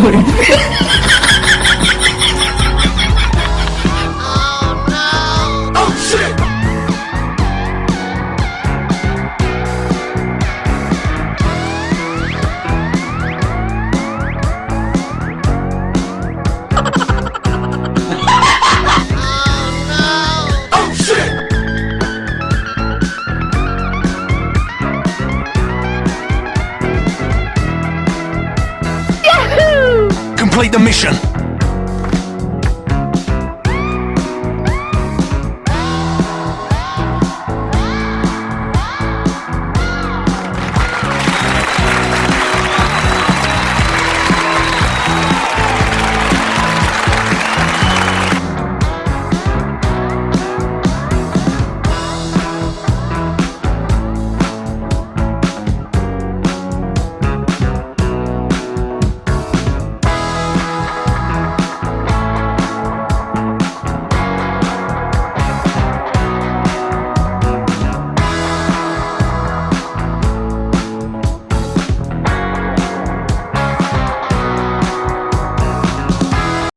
哈哈哈 Complete the mission.